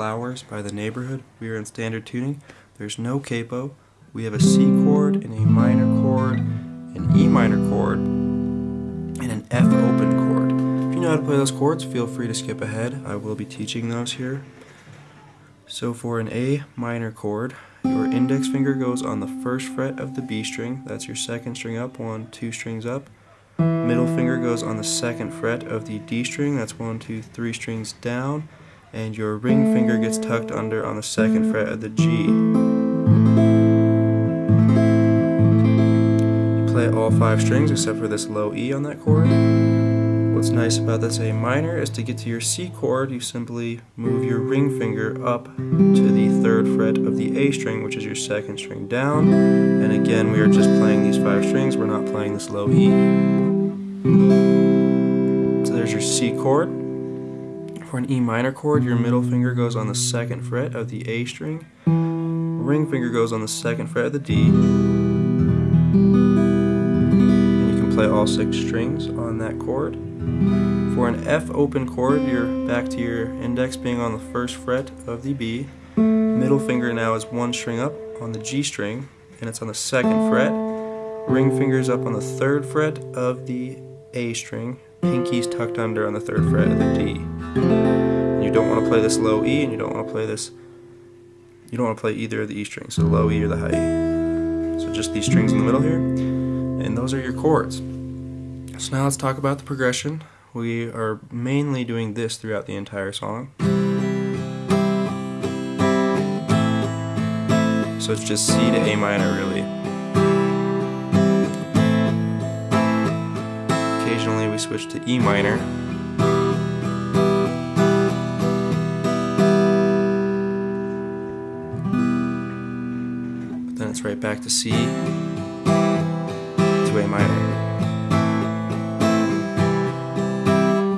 Flowers by The Neighbourhood. We are in standard tuning. There's no capo. We have a C chord, and A minor chord, an E minor chord, and an F open chord. If you know how to play those chords, feel free to skip ahead. I will be teaching those here. So for an A minor chord, your index finger goes on the first fret of the B string. That's your second string up, one, two strings up. Middle finger goes on the second fret of the D string. That's one, two, three strings down. And your ring finger gets tucked under on the second fret of the G. You play all five strings except for this low E on that chord. What's nice about this A minor is to get to your C chord, you simply move your ring finger up to the third fret of the A string, which is your second string down. And again, we are just playing these five strings, we're not playing this low E. So there's your C chord. For an E minor chord, your middle finger goes on the second fret of the A string. Ring finger goes on the second fret of the D. And you can play all six strings on that chord. For an F open chord, you're back to your index being on the first fret of the B. Middle finger now is one string up on the G string, and it's on the second fret. Ring finger's up on the third fret of the A string. Pinky's tucked under on the third fret of the D. And you don't want to play this low E, and you don't want to play this. You don't want to play either of the E strings, so low E or the high E. So just these strings in the middle here, and those are your chords. So now let's talk about the progression. We are mainly doing this throughout the entire song. So it's just C to A minor really. Switch to E minor. But then it's right back to C to A minor.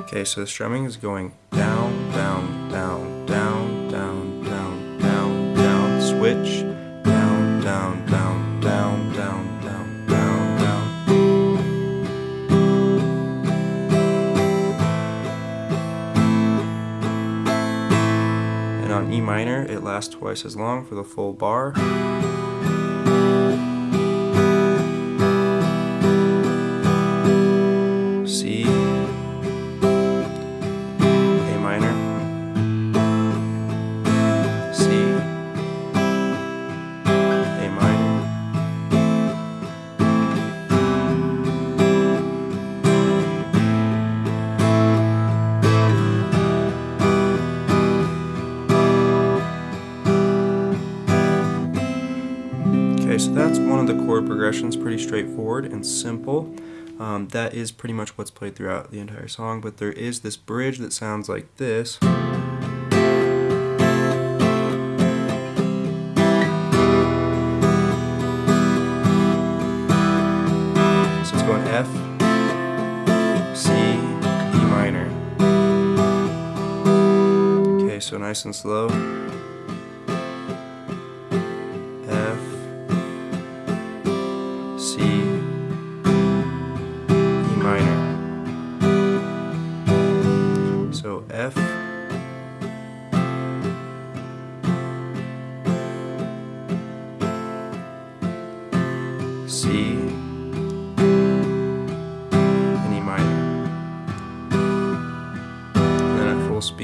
Okay, so the strumming is going down, down, down, down, down, down, down, down, switch, minor, it lasts twice as long for the full bar. One of the chord progressions, pretty straightforward and simple. Um, that is pretty much what's played throughout the entire song, but there is this bridge that sounds like this. So it's going F, C, E minor. Okay, so nice and slow.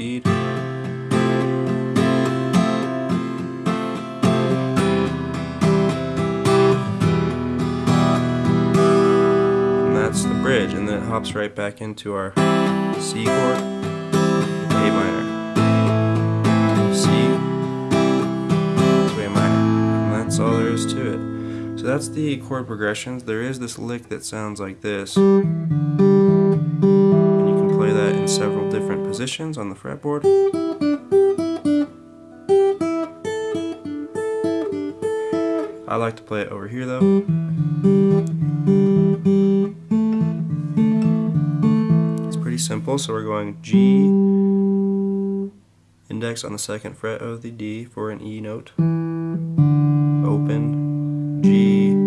Then at full speed. And that's the bridge, and then it hops right back into our C chord, A minor, C, to A minor, and that's all there is to it. So that's the chord progressions. There is this lick that sounds like this, and you can play that in several different positions on the fretboard. I like to play it over here though. It's pretty simple, so we're going G, index on the second fret of the D for an E note, open, G,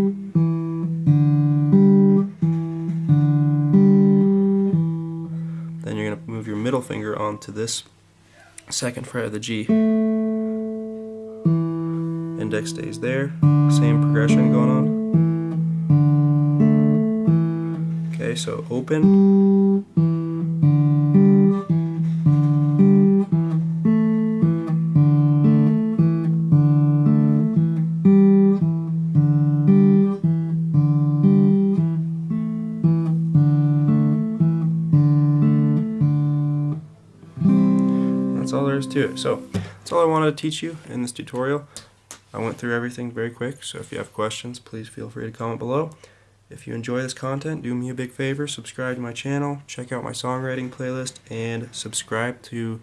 middle finger onto this second fret of the G. Index stays there, same progression going on. Okay, so open. That's all there is to it. So that's all I wanted to teach you in this tutorial. I went through everything very quick, so if you have questions, please feel free to comment below. If you enjoy this content, do me a big favor, subscribe to my channel, check out my songwriting playlist, and subscribe to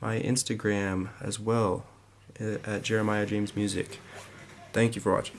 my Instagram as well uh, at Jeremiah James Music. Thank you for watching.